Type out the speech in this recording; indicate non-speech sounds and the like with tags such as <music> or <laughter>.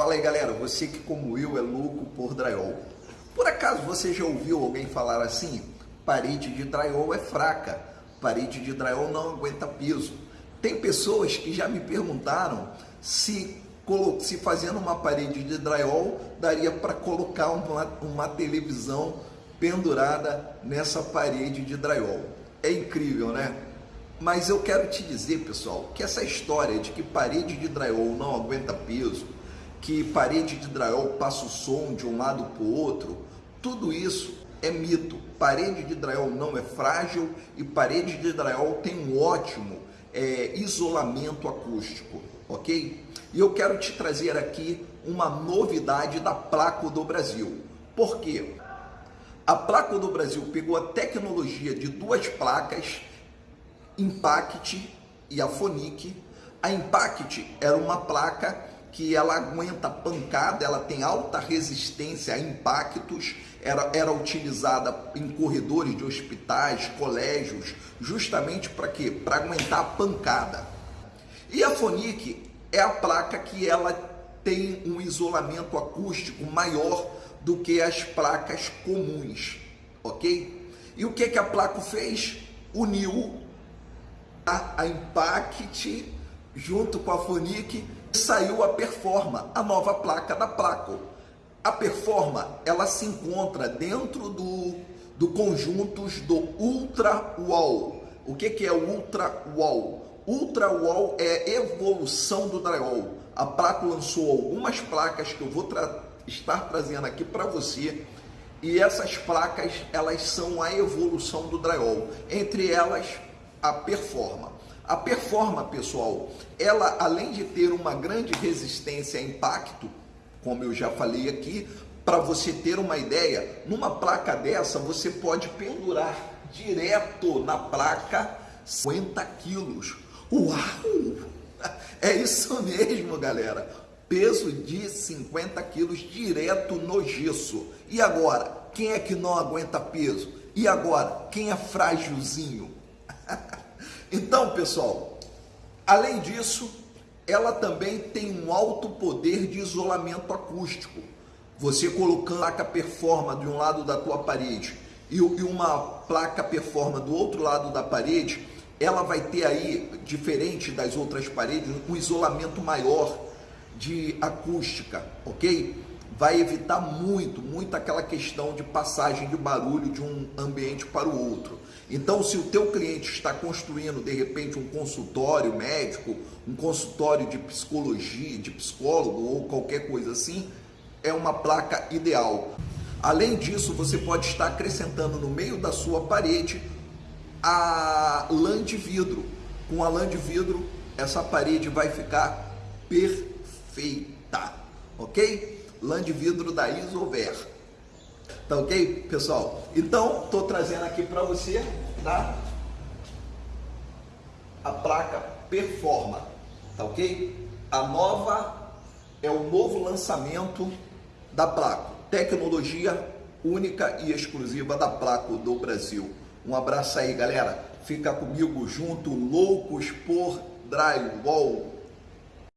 Fala aí galera, você que como eu é louco por drywall. Por acaso você já ouviu alguém falar assim? Parede de drywall é fraca, parede de drywall não aguenta peso. Tem pessoas que já me perguntaram se, se fazendo uma parede de drywall daria para colocar uma, uma televisão pendurada nessa parede de drywall. É incrível, né? Mas eu quero te dizer, pessoal, que essa história de que parede de drywall não aguenta peso, que parede de drywall passa o som de um lado para o outro, tudo isso é mito. Parede de drywall não é frágil e parede de drywall tem um ótimo é, isolamento acústico, ok? E eu quero te trazer aqui uma novidade da Placo do Brasil. Por quê? A Placo do Brasil pegou a tecnologia de duas placas Impact e a Fonic. A Impact era uma placa que ela aguenta pancada, ela tem alta resistência a impactos, era, era utilizada em corredores de hospitais, colégios, justamente para quê? Para aguentar a pancada. E a Fonic é a placa que ela tem um isolamento acústico maior do que as placas comuns, ok? E o que, que a placa fez? Uniu a, a Impact junto com a Fonic saiu a Performa, a nova placa da Placo. A Performa, ela se encontra dentro do, do conjuntos do Ultra Wall. O que, que é o Ultra Wall? Ultra Wall é evolução do drywall. A Placo lançou algumas placas que eu vou tra estar trazendo aqui para você. E essas placas, elas são a evolução do drywall. Entre elas, a Performa. A Performa, pessoal, ela além de ter uma grande resistência a impacto, como eu já falei aqui, para você ter uma ideia, numa placa dessa você pode pendurar direto na placa 50 quilos. Uau! <laughs> É isso mesmo, galera. Peso de 50 quilos direto no gesso. E agora, quem é que não aguenta peso? E agora, quem é frágilzinho? <laughs> Então, pessoal, além disso, ela também tem um alto poder de isolamento acústico. Você colocando a placa performa de um lado da tua parede e uma placa performa do outro lado da parede, ela vai ter aí, diferente das outras paredes, um isolamento maior de acústica, ok? Vai evitar muito, muito aquela questão de passagem de barulho de um ambiente para o outro. Então, se o teu cliente está construindo, de repente, um consultório médico, um consultório de psicologia, de psicólogo ou qualquer coisa assim, é uma placa ideal. Além disso, você pode estar acrescentando no meio da sua parede a lã de vidro. Com a lã de vidro, essa parede vai ficar perfeita, ok? Lã de vidro da Isover. Tá ok, pessoal? Então, tô trazendo aqui para você, tá? A placa Performa, tá ok? A nova é o novo lançamento da Placo. Tecnologia única e exclusiva da Placo do Brasil. Um abraço aí, galera. Fica comigo junto, loucos por drywall.